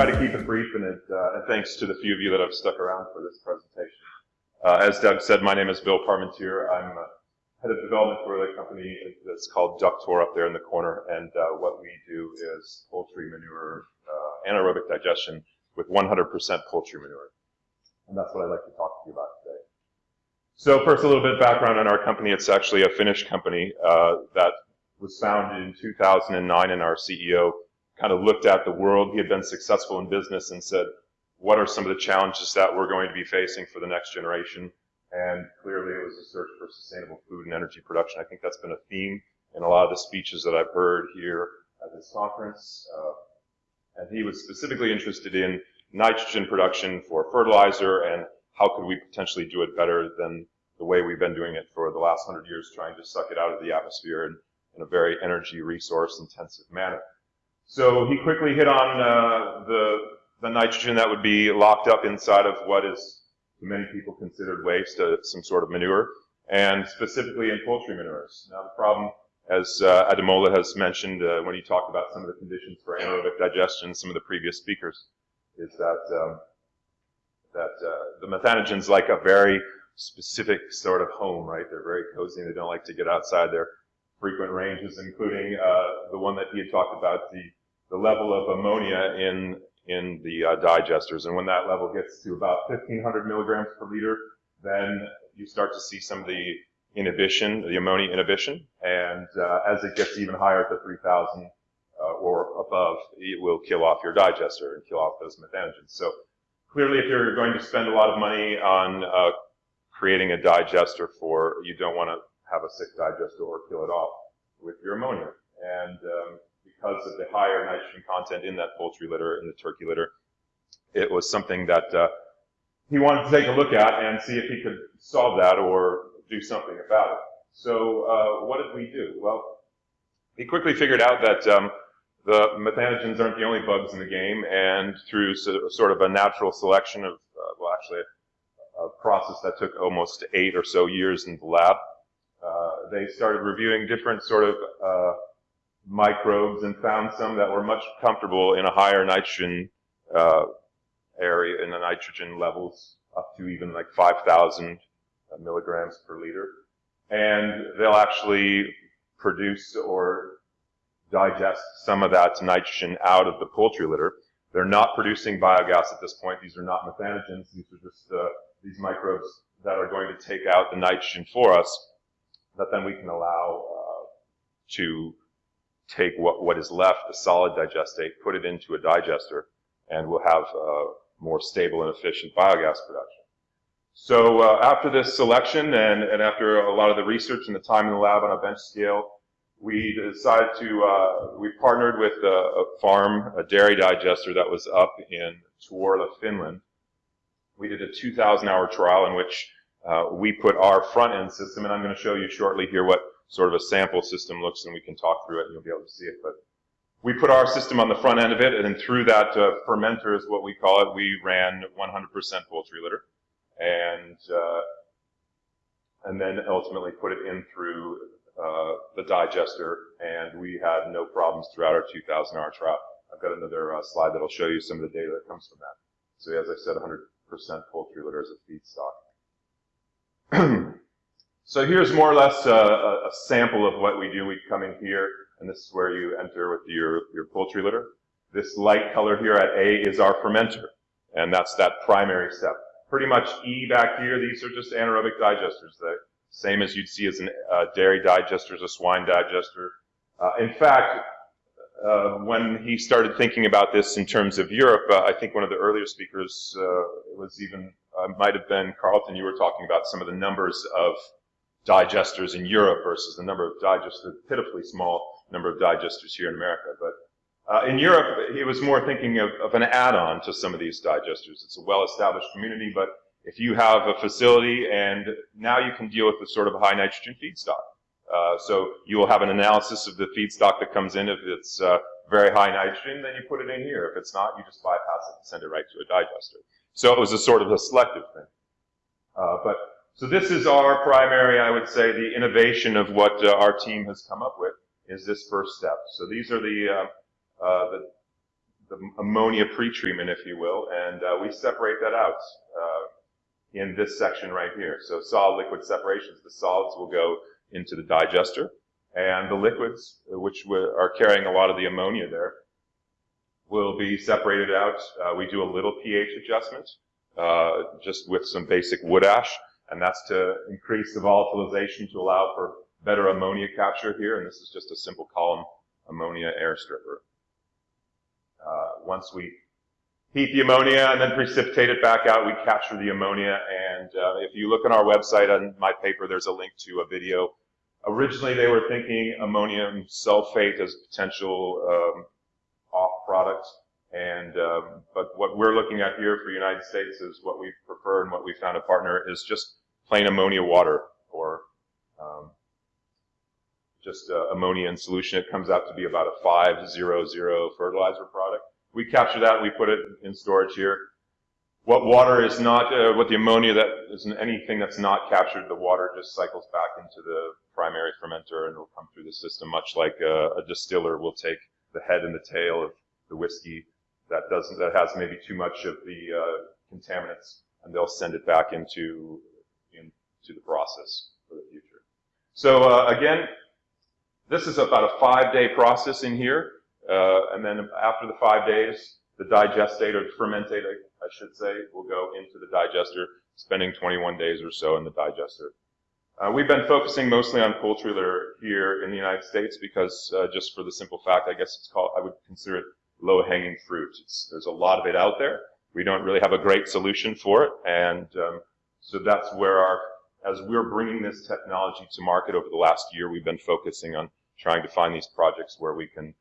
try to keep it brief, and, it, uh, and thanks to the few of you that have stuck around for this presentation. Uh, as Doug said, my name is Bill Parmentier. I'm uh, head of development for the company that's called Ductor up there in the corner, and uh, what we do is poultry manure uh, anaerobic digestion with 100% poultry manure. And that's what I'd like to talk to you about today. So first, a little bit of background on our company. It's actually a Finnish company that was founded in 2009, and our CEO kind of looked at the world. He had been successful in business and said, what are some of the challenges that we're going to be facing for the next generation? And clearly it was a search for sustainable food and energy production. I think that's been a theme in a lot of the speeches that I've heard here at this conference. Uh, and he was specifically interested in nitrogen production for fertilizer and how could we potentially do it better than the way we've been doing it for the last hundred years, trying to suck it out of the atmosphere in, in a very energy resource intensive manner. So he quickly hit on uh, the, the nitrogen that would be locked up inside of what is many people considered waste, uh, some sort of manure, and specifically in poultry manures. Now the problem, as uh, Ademola has mentioned uh, when he talked about some of the conditions for anaerobic digestion, some of the previous speakers, is that um, that uh, the methanogens like a very specific sort of home, right? They're very cozy and they don't like to get outside their frequent ranges, including uh, the one that he had talked about, the the level of ammonia in, in the uh, digesters. And when that level gets to about 1500 milligrams per liter, then you start to see some of the inhibition, the ammonia inhibition. And uh, as it gets even higher to 3000 uh, or above, it will kill off your digester and kill off those methanogens. So clearly, if you're going to spend a lot of money on uh, creating a digester for, you don't want to have a sick digester or kill it off with your ammonia. And um, because of the higher nitrogen content in that poultry litter, in the turkey litter. It was something that uh, he wanted to take a look at and see if he could solve that or do something about it. So uh, what did we do? Well, he quickly figured out that um, the methanogens aren't the only bugs in the game, and through sort of a natural selection of, uh, well, actually a, a, process that took almost eight or so years in the lab, uh, they started reviewing different sort of uh, microbes and found some that were much comfortable in a higher nitrogen uh, area, in the nitrogen levels up to even like 5,000 milligrams per liter. And they'll actually produce or digest some of that nitrogen out of the poultry litter. They're not producing biogas at this point. These are not methanogens. These are just uh, these microbes that are going to take out the nitrogen for us that then we can allow uh, to take what, what is left, the solid digestate, put it into a digester, and we'll have uh, more stable and efficient biogas production. So uh, after this selection and, and after a lot of the research and the time in the lab on a bench scale, we decided to, uh, we partnered with a, a, farm, a dairy digester that was up in Tuorla, Finland. We did a 2,000 hour trial in which uh, we put our front end system, and I'm going to show you shortly here what sort of a sample system looks, and we can talk through it and you'll be able to see it. But we put our system on the front end of it, and then through that uh, fermenter is what we call it, we ran 100% poultry litter, and uh, and then ultimately put it in through uh, the digester, and we had no problems throughout our 2,000-hour trial. I've got another uh, slide that'll show you some of the data that comes from that. So as I said, 100% poultry litter as a feedstock. So here's more or less a, a, sample of what we do. We come in here, and this is where you enter with your, your poultry litter. This light color here at A is our fermenter, and that's that primary step. Pretty much E back here, these are just anaerobic digesters, the same as you'd see as a uh, dairy digester, as a swine digester. Uh, in fact, uh, when he started thinking about this in terms of Europe, uh, I think one of the earlier speakers uh, was even, uh, might have been Carlton, you were talking about some of the numbers of digesters in Europe versus the number of digesters, pitifully small number of digesters here in America. But uh, in Europe, he was more thinking of, of an add-on to some of these digesters. It's a well-established community, but if you have a facility and now you can deal with the sort of high nitrogen feedstock. Uh, so you will have an analysis of the feedstock that comes in. If it's uh, very high nitrogen, then you put it in here. If it's not, you just bypass it and send it right to a digester. So it was a sort of a selective thing. Uh, but so this is our primary, I would say, the innovation of what uh, our team has come up with is this first step. So these are the, uh, uh, the, the ammonia pretreatment, if you will, and uh, we separate that out uh, in this section right here. So solid-liquid separations, the solids will go into the digester, and the liquids, which are carrying a lot of the ammonia there, will be separated out. Uh, we do a little pH adjustment, uh, just with some basic wood ash, and that's to increase the volatilization to allow for better ammonia capture here, and this is just a simple column ammonia air stripper. Uh, once we heat the ammonia and then precipitate it back out, we capture the ammonia, and uh, if you look on our website on my paper, there's a link to a video. Originally, they were thinking ammonium sulfate as potential um, off product, and um, but what we're looking at here for the United States is what we prefer and what we found a partner is just plain ammonia water or um, just uh, ammonia in solution. It comes out to be about a 500 fertilizer product. We capture that and we put it in storage here. What water is not, uh, what the ammonia that isn't anything that's not captured, the water just cycles back into the primary fermenter and it'll come through the system, much like a, a distiller will take the head and the tail of the whiskey that doesn't, that has maybe too much of the uh, contaminants, and they'll send it back into, into the process for the future. So uh, again, this is about a five-day process in here, uh, and then after the five days, the digestate or fermentate, I, I should say, will go into the digester, spending 21 days or so in the digester. Uh, we've been focusing mostly on poultry litter here in the United States because uh, just for the simple fact, I guess it's called, I would consider it low-hanging fruit. It's, there's a lot of it out there. We don't really have a great solution for it, and um, so that's where our, as we're bringing this technology to market over the last year, we've been focusing on trying to find these projects where we can,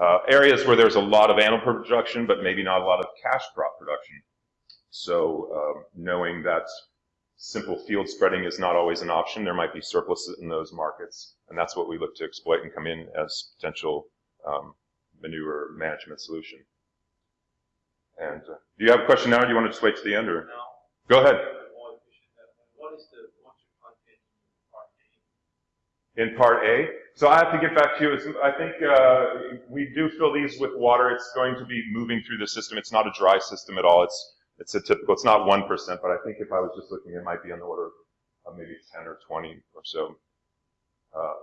uh, areas where there's a lot of animal production, but maybe not a lot of cash crop production. So um, knowing that simple field spreading is not always an option, there might be surpluses in those markets, and that's what we look to exploit and come in as potential um, manure management solution. And uh, do you have a question now, or do you want to just wait to the end? Or? No. Go ahead. What is the content in part A. So I have to get back to you. I think uh, we do fill these with water. It's going to be moving through the system. It's not a dry system at all. It's it's a typical. It's not one percent, but I think if I was just looking, it might be on the order of maybe ten or twenty or so. Uh,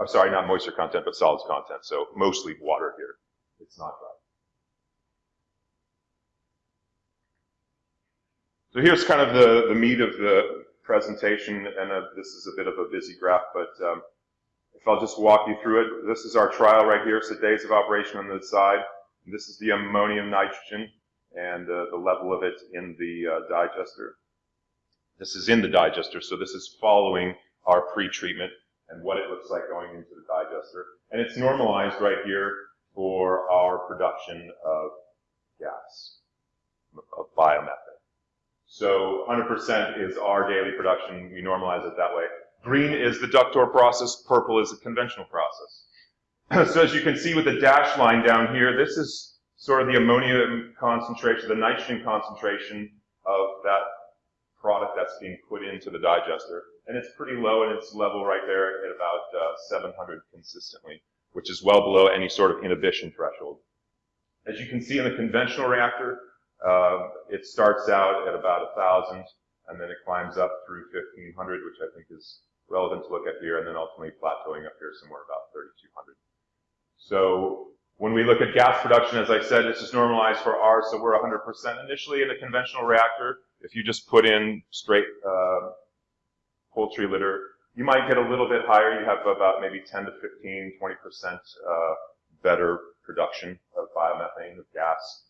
I'm sorry, not moisture content, but solids content. So mostly water here. It's not dry. So here's kind of the, the meat of the presentation, and uh, this is a bit of a busy graph, but um, if I'll just walk you through it, this is our trial right here, so days of operation on the side. This is the ammonium nitrogen and uh, the level of it in the uh, digester. This is in the digester, so this is following our pre-treatment and what it looks like going into the digester. And it's normalized right here for our production of gas, of biomethane. So 100% is our daily production. We normalize it that way. Green is the ductor process, purple is a conventional process. so as you can see with the dashed line down here, this is sort of the ammonia concentration, the nitrogen concentration of that product that's being put into the digester. And it's pretty low and it's level right there at about uh, 700 consistently, which is well below any sort of inhibition threshold. As you can see in the conventional reactor, uh, it starts out at about 1,000 and then it climbs up through 1,500, which I think is relevant to look at here, and then ultimately plateauing up here somewhere about 3,200. So when we look at gas production, as I said, this is normalized for R, so we're 100% initially in a conventional reactor. If you just put in straight uh, poultry litter, you might get a little bit higher. You have about maybe 10 to 15, 20% uh, better production of biomethane, of gas.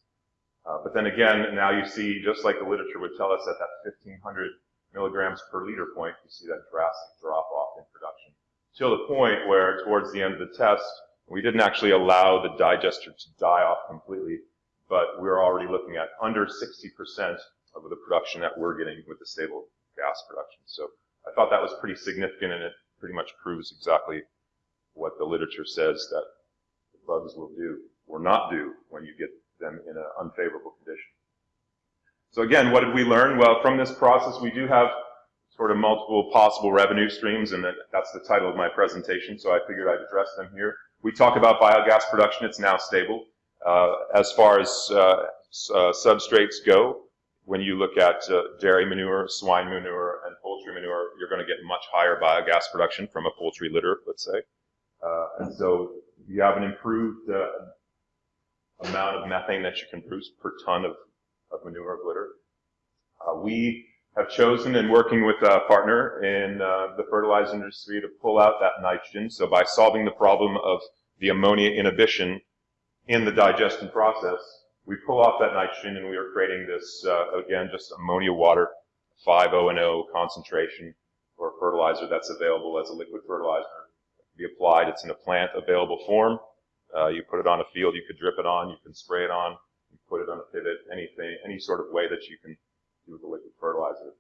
Uh, but then again, now you see, just like the literature would tell us, at that 1500 milligrams per liter point, you see that drastic drop off in production. Till the point where, towards the end of the test, we didn't actually allow the digester to die off completely, but we're already looking at under 60% of the production that we're getting with the stable gas production. So I thought that was pretty significant, and it pretty much proves exactly what the literature says that the bugs will do or not do when you get them in an unfavorable condition. So again, what did we learn? Well, from this process, we do have sort of multiple possible revenue streams, and that's the title of my presentation, so I figured I'd address them here. We talk about biogas production, it's now stable. Uh, as far as uh, uh, substrates go, when you look at uh, dairy manure, swine manure, and poultry manure, you're going to get much higher biogas production from a poultry litter, let's say. Uh, and so you have an improved uh, amount of methane that you can produce per ton of, of manure of litter. Uh, we have chosen in working with a partner in uh, the fertilizer industry to pull out that nitrogen. So by solving the problem of the ammonia inhibition in the digestion process, we pull off that nitrogen and we are creating this, uh, again, just ammonia water, 5-0 concentration or fertilizer that's available as a liquid fertilizer. Be applied, it's in a plant available form. Uh, you put it on a field, you could drip it on, you can spray it on, you put it on a pivot, anything, any sort of way that you can do the liquid fertilizer.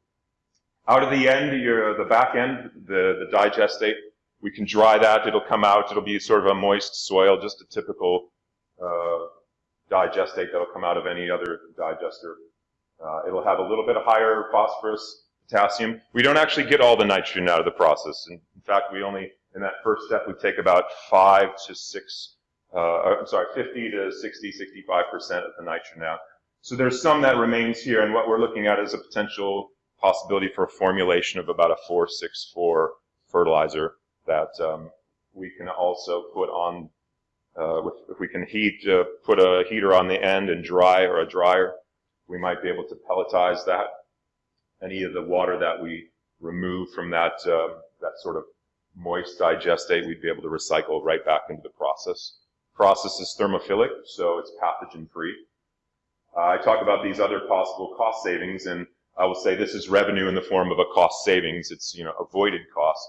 Out of the end, your, the back end, the, the digestate, we can dry that, it'll come out, it'll be sort of a moist soil, just a typical, uh, digestate that'll come out of any other digester. Uh, it'll have a little bit of higher phosphorus, potassium. We don't actually get all the nitrogen out of the process. In, in fact, we only, in that first step, we take about five to six, uh, I'm sorry, 50 to 60, 65% of the nitrogen out. So there's some that remains here, and what we're looking at is a potential possibility for a formulation of about a 464 fertilizer that um, we can also put on, uh, with, if we can heat, uh, put a heater on the end and dry or a dryer, we might be able to pelletize that. Any of the water that we remove from that, uh, that sort of moist digestate, we'd be able to recycle right back into the process. Process is thermophilic, so it's pathogen free. Uh, I talk about these other possible cost savings, and I will say this is revenue in the form of a cost savings. It's you know avoided cost.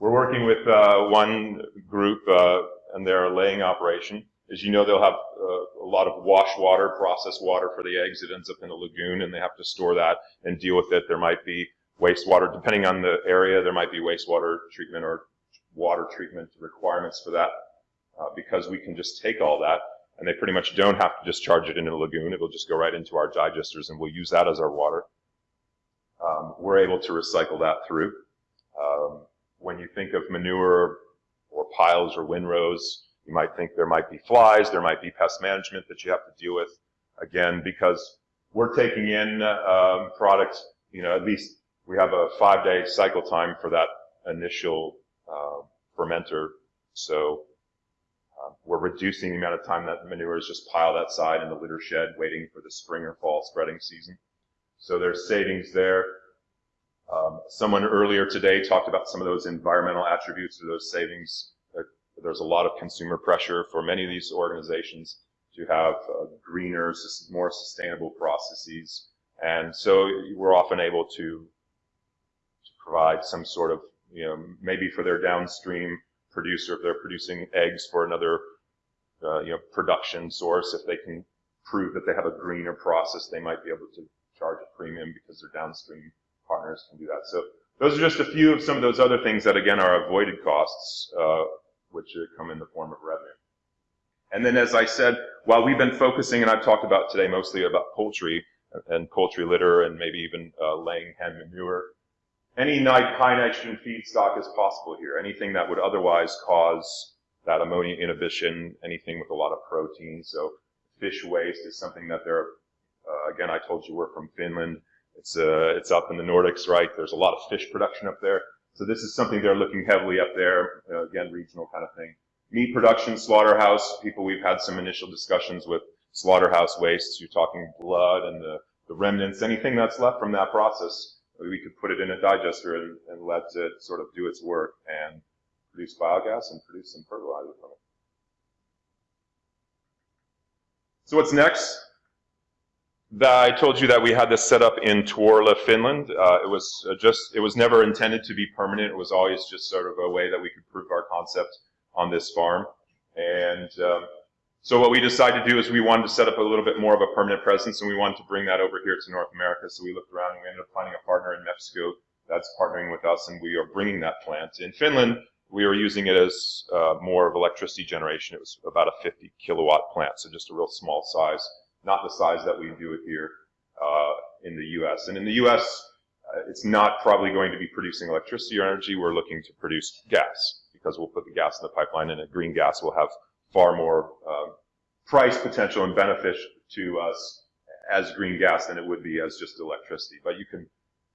We're working with uh, one group, uh, and they're a laying operation. As you know, they'll have uh, a lot of wash water, processed water for the eggs. It ends up in a lagoon, and they have to store that and deal with it. There might be wastewater, depending on the area. There might be wastewater treatment or water treatment requirements for that, uh, because we can just take all that and they pretty much don't have to discharge it into the lagoon. It'll just go right into our digesters, and we'll use that as our water. Um, we're able to recycle that through. Um, when you think of manure or piles or windrows, you might think there might be flies, there might be pest management that you have to deal with. Again, because we're taking in um, products, you know, at least we have a five-day cycle time for that initial uh, fermenter. So we're reducing the amount of time that manure is just piled outside in the litter shed waiting for the spring or fall spreading season. So there's savings there. Um, someone earlier today talked about some of those environmental attributes of those savings. Uh, there's a lot of consumer pressure for many of these organizations to have uh, greener, more sustainable processes. And so we're often able to, to provide some sort of, you know, maybe for their downstream producer, if they're producing eggs for another, uh, you know, production source, if they can prove that they have a greener process, they might be able to charge a premium because their downstream partners can do that. So those are just a few of some of those other things that again are avoided costs, uh, which come in the form of revenue. And then, as I said, while we've been focusing, and I've talked about today mostly about poultry and poultry litter and maybe even uh, laying hen manure, any high nitrogen feedstock is possible here. Anything that would otherwise cause that ammonia inhibition, anything with a lot of protein. So fish waste is something that they're, uh, again, I told you we're from Finland. It's, uh, it's up in the Nordics, right? There's a lot of fish production up there. So this is something they're looking heavily up there, uh, again, regional kind of thing. Meat production, slaughterhouse, people we've had some initial discussions with slaughterhouse wastes. You're talking blood and the, the remnants, anything that's left from that process we could put it in a digester and, and let it sort of do its work and produce biogas and produce some fertilizer from it. So what's next? I told you that we had this set up in Tuorla, Finland. Uh, it was uh, just, it was never intended to be permanent. It was always just sort of a way that we could prove our concept on this farm. And um, so what we decided to do is we wanted to set up a little bit more of a permanent presence, and we wanted to bring that over here to North America. So we looked around, and we ended up finding a partner in Mexico that's partnering with us, and we are bringing that plant. In Finland, we were using it as uh, more of electricity generation. It was about a 50 kilowatt plant, so just a real small size, not the size that we do it here uh, in the U.S. And in the U.S., uh, it's not probably going to be producing electricity or energy. We're looking to produce gas because we'll put the gas in the pipeline, and a green gas will have far more uh, price potential and benefit to us as green gas than it would be as just electricity. But you can,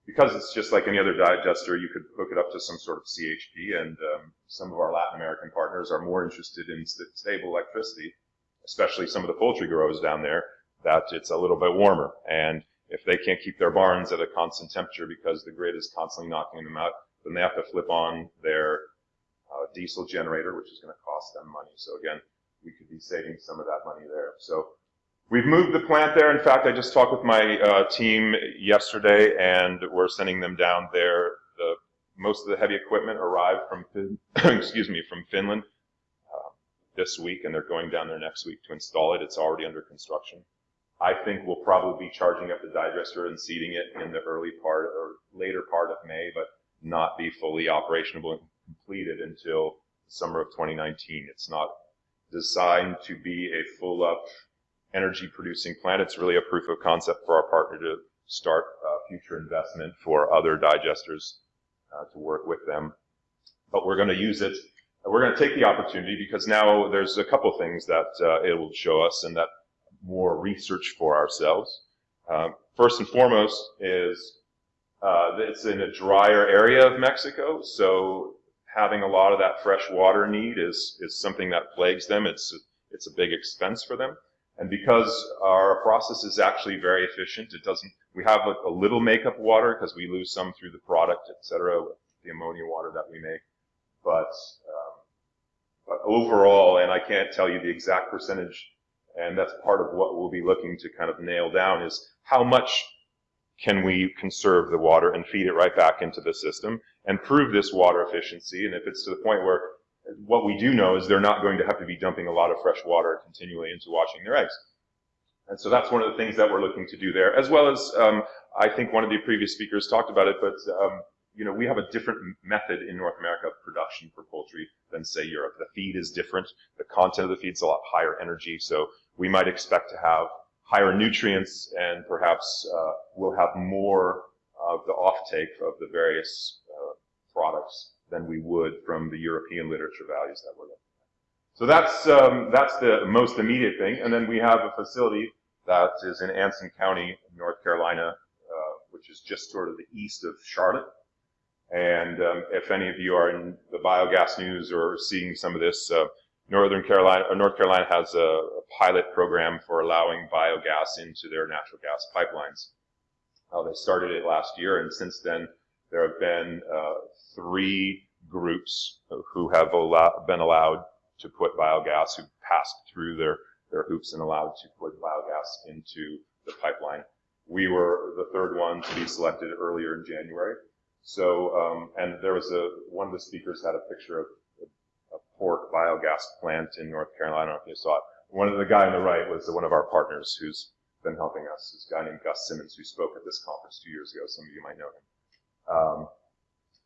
because it's just like any other digester, you could hook it up to some sort of CHP, and um, some of our Latin American partners are more interested in st- stable electricity, especially some of the poultry growers down there, that it's a little bit warmer. And if they can't keep their barns at a constant temperature because the grid is constantly knocking them out, then they have to flip on their diesel generator, which is going to cost them money. So again, we could be saving some of that money there. So we've moved the plant there. In fact, I just talked with my uh, team yesterday, and we're sending them down there. The most of the heavy equipment arrived from excuse me from Finland uh, this week, and they're going down there next week to install it. It's already under construction. I think we'll probably be charging up the digester and seeding it in the early part or later part of May, but not be fully operational completed until summer of 2019. It's not designed to be a full up energy producing plant. It's really a proof of concept for our partner to start uh, future investment for other digesters uh, to work with them. But we're going to use it. We're going to take the opportunity because now there's a couple things that uh, it will show us and that more research for ourselves. Um, first and foremost is uh, it's in a drier area of Mexico, so having a lot of that fresh water need is is something that plagues them. It's it's a big expense for them, and because our process is actually very efficient, it doesn't. We have a, a little makeup water because we lose some through the product, etc., the ammonia water that we make, but um, but overall, and I can't tell you the exact percentage and that's part of what we'll be looking to kind of nail down is how much can we conserve the water and feed it right back into the system and prove this water efficiency. And if it's to the point where what we do know is they're not going to have to be dumping a lot of fresh water continually into washing their eggs. And so that's one of the things that we're looking to do there, as well as um, I think one of the previous speakers talked about it, but um, you know we have a different method in North America of production for poultry than say Europe. The feed is different, the content of the feed is a lot higher energy, so we might expect to have higher nutrients and perhaps uh, we'll have more of the offtake of the various uh, products than we would from the European literature values that we're looking at. So that's, um, that's the most immediate thing. And then we have a facility that is in Anson County, North Carolina, uh, which is just sort of the east of Charlotte. And um, if any of you are in the biogas news or seeing some of this, uh, Northern Carolina, or North Carolina has a, a, pilot program for allowing biogas into their natural gas pipelines. Uh, they started it last year, and since then there have been uh, three groups who have been allowed to put biogas, who passed through their, their hoops and allowed to put biogas into the pipeline. We were the third one to be selected earlier in January. So, um, and there was a, one of the speakers had a picture of a pork biogas plant in North Carolina. I don't know if you saw it. One of the guy on the right was one of our partners who's been helping us. This guy named Gus Simmons who spoke at this conference two years ago. Some of you might know him. Um,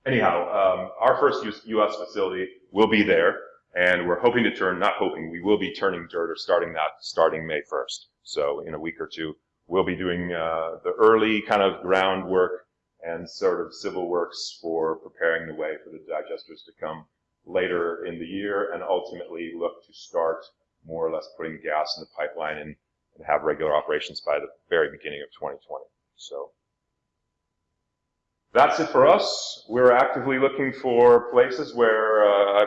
anyhow, um, our first U.S. facility will be there, and we're hoping to turn, not hoping, we will be turning dirt or starting that starting May 1st. So in a week or two, we'll be doing uh, the early kind of groundwork and sort of civil works for preparing the way for the digesters to come later in the year and ultimately look to start more or less putting gas in the pipeline and, and have regular operations by the very beginning of 2020. So that's it for us. We're actively looking for places where uh,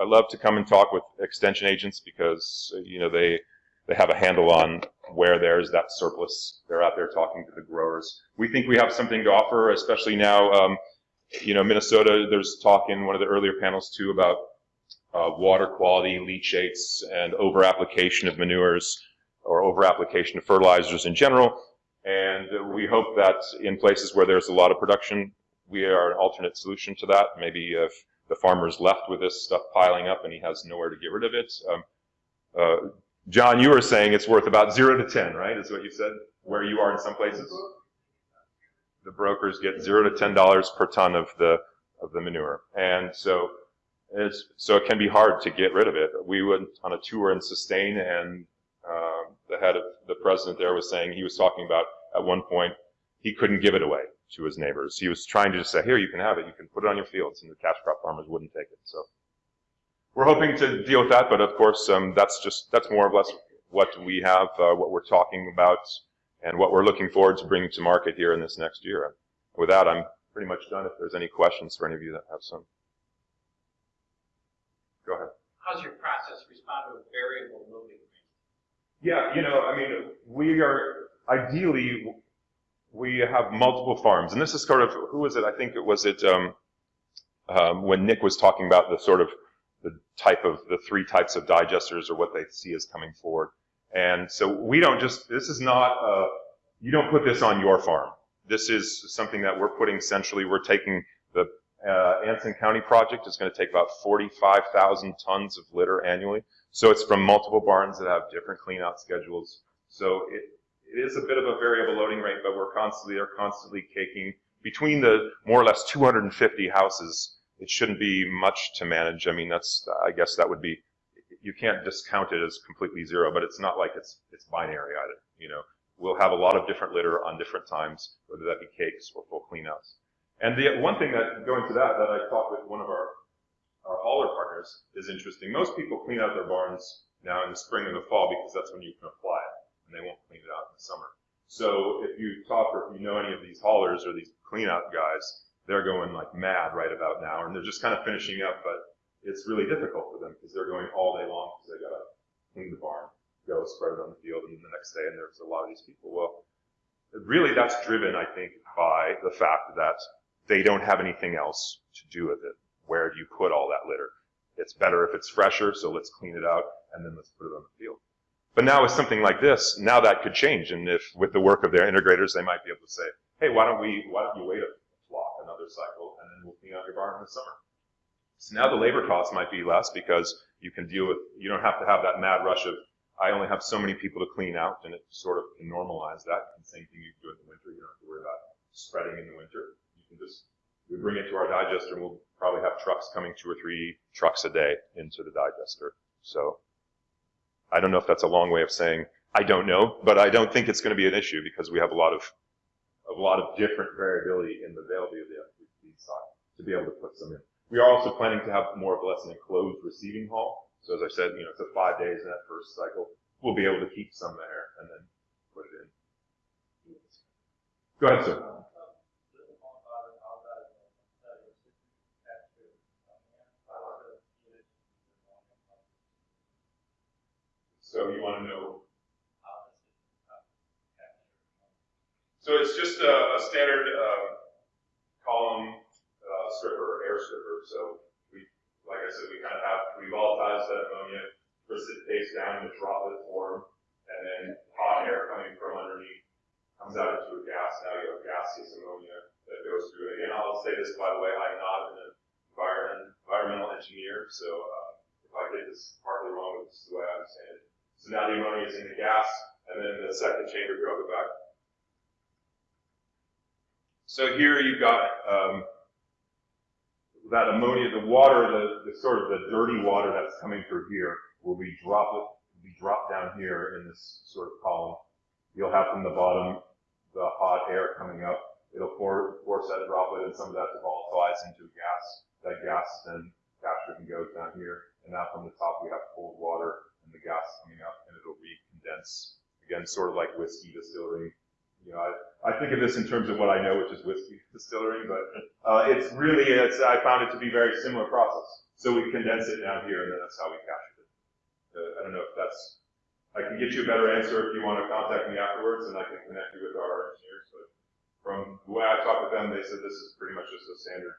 I love to come and talk with extension agents because you know they they have a handle on where there's that surplus. They're out there talking to the growers. We think we have something to offer, especially now. Um, you know, Minnesota, there's talk in one of the earlier panels too about uh, water quality, leachates, and over-application of manures or over-application of fertilizers in general. And we hope that in places where there's a lot of production, we are an alternate solution to that. Maybe if the farmer's left with this stuff piling up and he has nowhere to get rid of it. Um, uh, John, you were saying it's worth about zero to 10, right? Is what you said, where you are in some places? the brokers get zero to ten dollars per ton of the of the manure, and so it's so it can be hard to get rid of it. We went on a tour in Sustain, and uh, the head of the president there was saying he was talking about at one point he couldn't give it away to his neighbors. He was trying to just say, here, you can have it, you can put it on your fields, and the cash crop farmers wouldn't take it. So we're hoping to deal with that, but of course, um, that's just that's more or less what we have, uh, what we're talking about, and what we're looking forward to bringing to market here in this next year. With that, I'm pretty much done. If there's any questions for any of you that have some. Go ahead. How's your process respond to a variable loading rate? Yeah, you know, I mean, we are ideally we have multiple farms, and this is sort of who was it? I think it was it um, um, when Nick was talking about the sort of the type of the three types of digesters or what they see as coming forward. And so we don't just this is not uh, you don't put this on your farm. This is something that we're putting centrally. We're taking the uh, Anson County project is going to take about 45,000 tons of litter annually. So it's from multiple barns that have different clean out schedules. So it, it is a bit of a variable loading rate, but we're constantly, they're constantly taking between the more or less 250 houses, it shouldn't be much to manage. I mean, that's, I guess that would be, you can't discount it as completely zero, but it's not like it's, it's binary either, you know. We'll have a lot of different litter on different times, whether that be cakes or full cleanouts. And the one thing that, going to that, that I talked with one of our, our hauler partners is interesting. Most people clean out their barns now in the spring and the fall because that's when you can apply it, and they won't clean it out in the summer. So if you talk or if you know any of these haulers or these cleanout guys, they're going like mad right about now, and they're just kind of finishing up, but it's really difficult for them because they're going all day long because they gotta clean the barn, go spread it on the field, and the next day, and there's a lot of these people. Well, really that's driven, I think, by the fact that they don't have anything else to do with it. Where do you put all that litter? It's better if it's fresher, so let's clean it out and then let's put it on the field. But now with something like this, now that could change. And if with the work of their integrators, they might be able to say, hey, why don't we, why don't you wait a flock another cycle and then we'll clean out your barn in the summer. So now the labor cost might be less because you can deal with, you don't have to have that mad rush of, I only have so many people to clean out and it sort of can normalize that. And same thing you do in the winter, you don't have to worry about spreading in the winter. Just, we bring it to our digester and we'll probably have trucks coming two or three trucks a day into the digester. So I don't know if that's a long way of saying I don't know, but I don't think it's going to be an issue because we have a lot of a lot of different variability in the availability of the feedstock to be able to put some in. We are also planning to have more or less an enclosed receiving hall. So as I said, you know, it's a five days in that first cycle. We'll be able to keep some there and then put it in. Go ahead, sir. So you want to know? So it's just a, a standard uh, column uh, stripper, air stripper. So we, like I said, we kind of have we volatilize that ammonia, precipitates down in the droplet form, and then hot air coming from underneath comes out into a gas. Now you have gaseous ammonia that goes through it. And I'll say this by the way, I'm not an environment, environmental engineer, so uh, if I get this partly wrong, this is the way I understand it. So now the ammonia is in the gas, and then the second chamber drove it back. So here you've got um, that ammonia, the water, the, the, sort of the dirty water that's coming through here will be droplet, be dropped down here in this sort of column. You'll have from the bottom the hot air coming up. It'll force that droplet and some of that to volatilize into a gas. That gas then captured and goes down here. And now from the top we have cold water and the gas coming up and it'll recondense. Again, sort of like whiskey distilling. You know, I, I think of this in terms of what I know, which is whiskey distilling, but uh, it's really, it's, I found it to be very similar process. So we condense it down here and then that's how we captured it. Uh, I don't know if that's, I can get you a better answer if you want to contact me afterwards and I can connect you with our engineers, but from the way I talked with them, they said this is pretty much just a standard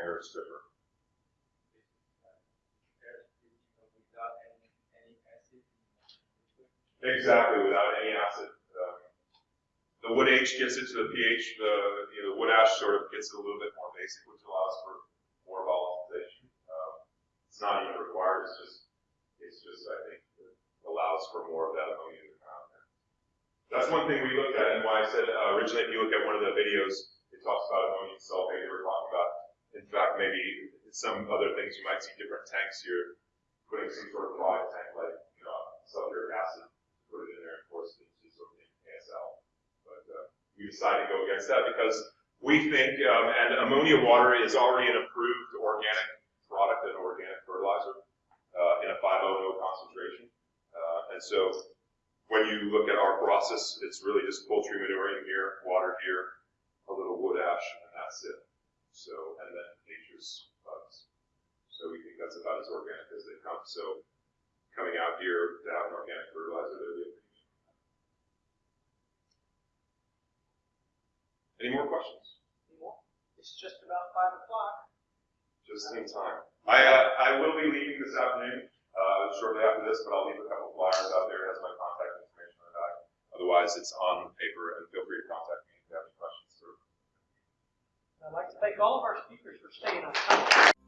air stripper. Exactly, without any acid. Um, the wood H gets into the pH, the, you know, the wood ash sort of gets a little bit more basic, which allows for more volatilization. Um, it's not even required, it's just, it's just, I think, allows for more of that ammonia to come out. That's one thing we looked at, and why I said uh, originally, if you look at one of the videos, it talks about ammonium sulfate, We were talking about, in fact, maybe some other things, you might see different tanks here, putting some sort of product tank, like, you know, sulfuric acid, put it in there and force it into sort of ASL. But uh, we decided to go against that because we think, um, and ammonia water is already an approved organic product, an organic fertilizer, uh, in a 5.0 concentration. Uh, and And so when you look at our process, it's really just poultry manure in here, water here, a little wood ash, and that's it. So, and then nature's bugs. So we think that's about as organic as they come. So coming out here to have an organic fertilizer, they're Any more questions? It's just about five o'clock. Just in time. I, uh, I will be leaving this afternoon, uh, shortly after this, but I'll leave a couple flyers out there, it has my contact information on the back. Otherwise, it's on paper, and feel free to contact me if you have any questions. I'd like to thank all of our speakers for staying on time.